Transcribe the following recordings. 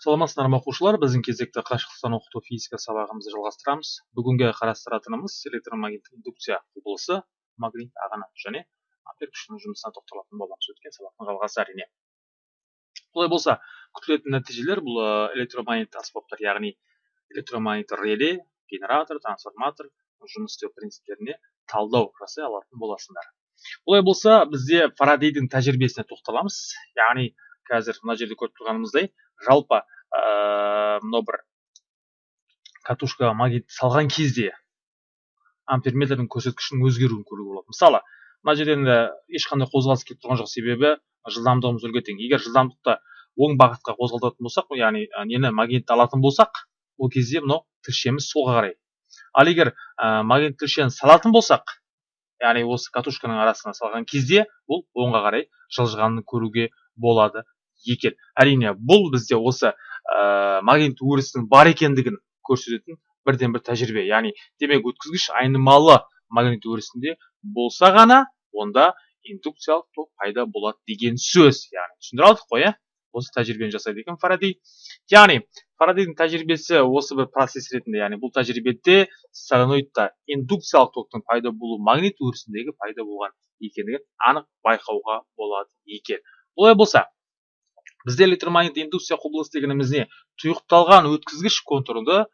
саламатсыздар ма оқушылар біздің кезекті қашықтықтан оқыту физика сабағымызды жалғастырамыз. Бүгінгі қарастыратынымыз электромагниттік индукция құбылысы. Магнит ағыны және ампер күшінің жұмысына тоқталатын боламыз өткен сабақтың жалғасы әрине. Олай болса күтілетін нәтижелер бұл электромагнитті аспаптар яғни электромагниттік реле генератор трансформатор жұмыс істеу принциптеріне талдау жасай алатын боласыңдар олай болса бізде фарадейдің тәжірибесіне тоқталамыз. Яғни қазір мына жерде көріп тұрғанымыздай жалпы мынау бір катушкаға магнит салған кезде амперметрдің көрсеткішінің өзгеруін көруге болады. Мысалы мына жерде енді ешқандай қозғалыс келіп тұрған жоқ себебі жылдамдығымыз нөлге тең егер жылдамдықты оң бағытқа қозғалтатын болсақ яғни нені магнитті алатын болсақ ол кезде мынау тілшеміз солға қарай. Ал егер ә, магнит тілшені салатын болсақ яғни осы катушканың арасына салған кезде ол оңға қарай жылжығанын көруге болады. Екен. Әрине бұл бізде осы ә, магнит өрісінің бар екендігін көрсететін бірден бір тәжірибе. Яғни демек өткізгіш айнымалы магнит өрісінде болса ғана онда индукциялық ток пайда болады деген сөз. Яғни түсіндіре алдық қой иә? Осы тәжірибені жасайды екен фарадей яғни фарадейдің тәжірибесі осы бір процесс ретінде яғни бұл тәжірибеде соленоидта индукциялық токтың пайда болуы магнит өрісіндегі пайда болған екендігін анық байқауға болады екен. Олай болса бізде электромагнит индукция құбылыс дегеніміз не тұйықталған өткізгіш контурды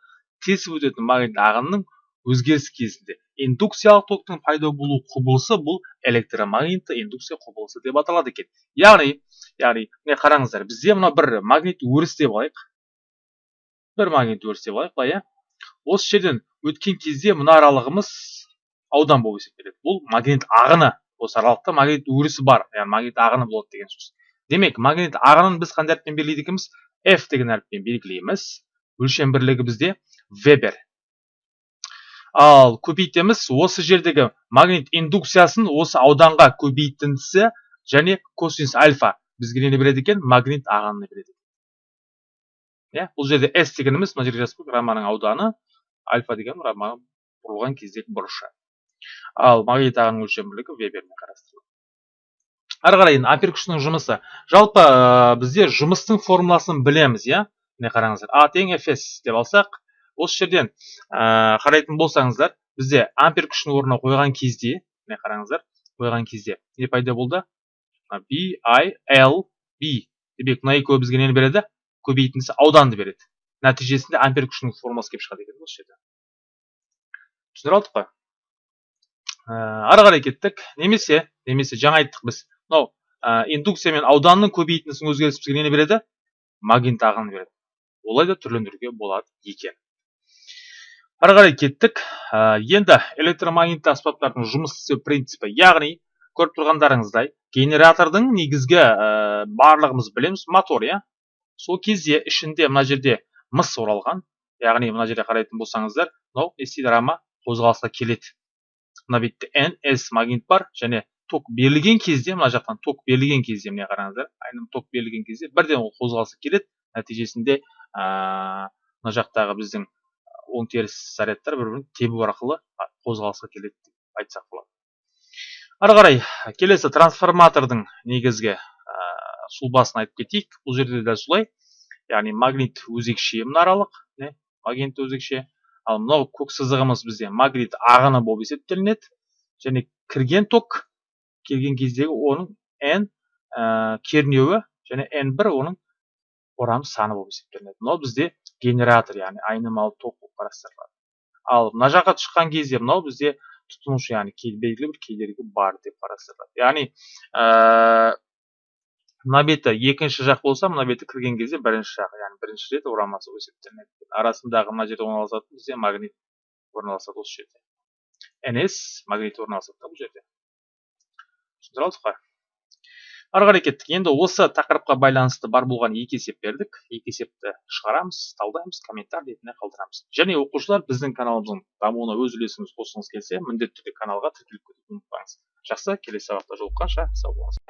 тесіп өтетін магнит ағынның өзгеріс кезінде индукциялық токтың пайда болу құбылысы бұл электромагнитті индукция құбылысы деп аталады екен. Яғни яғни міне қараңыздар бізде мына бір магнит өріс деп алайық. Бір магнит өріс деп алайық былай иә осы жерден өткен кезде мына аралығымыз аудан болып есептеледі. Бұл магнит ағыны осы аралықта магнит өрісі бар. Яғни магнит ағыны болады деген сөз. Демек магнит ағынын біз қандай әріппен белгілейді екенбіз? F деген әріппен белгілейміз. Өлшем бірлігі бізде вебер ал көбейтеміз осы жердегі магнит индукциясын осы ауданға көбейтіндісі және косинус альфа бізге нені береді екен? Магнит ағынын береді иә бұл жерде s дегеніміз мына жерде жазып раманың ауданы. Альфа деген рамма бұрылған кездегі бұрышы. Ал магнит ағынның өлшем бірлігі вебермен қарастырылады. Ары қарай ампер күшінің жұмысы. Жалпы ә, бізде жұмыстың формуласын білеміз иә? Міне қараңыздар. А тең деп алсақ осы жерден ә, қарайтын болсаңыздар бізде ампер күшінің орнына қойған кезде міне қараңыздар қойған кезде не пайда болды? B i l b. Демек мына екеуі бізге нені береді? Көбейтіндісі ауданды береді. Нәтижесінде ампер күшінің формуласы келіп шығады екен осы жерде. Түсіндіре алдық қой. Ә, ары қарай кеттік. Немесе немесе жаңа айттық біз. Мынау ә, индукция мен ауданның көбейтіндісінің өзгерісі бізге нені береді? Магнит ағынын береді. Олай да түрлендіруге болады екен. Ары қарай кеттік. Ә, енді электромагнитті аспаптардың жұмыс істеу принципі яғни көріп тұрғандарыңыздай генератордың негізгі ә, барлығымыз білеміз мотор иә? Сол кезде ішінде мына жерде мыс оралған. Яғни мына жерде қарайтын болсаңыздар мынау істейді рама қозғалысқа келеді. Мына бетте ns магнит бар және ток берілген кезде мына жақтан ток берілген кезде міне қараңыздар айным ток берілген кезде бірден ол қозғалысы келеді. Нәтижесінде мына жақтағы біздің оң теріс зарядтар бір бірін тебу арқылы қозғалысқа келеді деп айтсақ болады. Ары қарай келесі трансформатордың негізгі ә, сұлбасын айтып кетейік. Бұл жерде де солай. Яғни магнит өзекше мұнаралық не? Магнит өзекше. Ал мынау көк сызығымыз бізде магнит ағыны болып есептелінеді. Және кірген ток келген кездегі оның n ә, кернеуі және n1 оның орам саны болып есептелінеді. Мынау бізде генератор яғни айнымалы ток болып қарастырылады. Ал мына жаққа шыққан кезде мынау бізде тұтынушы яғни белгілі бір кедергі бар деп қарастырылады. Яғни ә, мына беті екінші жақ болса мына беті кірген кезде бірінші жақ яғни бірінші рет орамасы болып есептелінеді. Арасындағы мына жерде орналасатын бізде магнит орналасады осы жерде. Ns магнит орналасады да бұл жерде. Алдық қой ары қарай кеттік. Енді осы тақырыпқа байланысты бар болған екі есеп бердік. Екі есепті шығарамыз талдаймыз комментарий ретінде қалдырамыз. Және оқушылар біздің каналымыздың дамуына өз үлесіңізді қосқыңыз келсе міндетті түрде каналға тіркеліп кетуді ұмытпаңыз. Жақсы келесі сабақта жолыққанша сау болыңыз.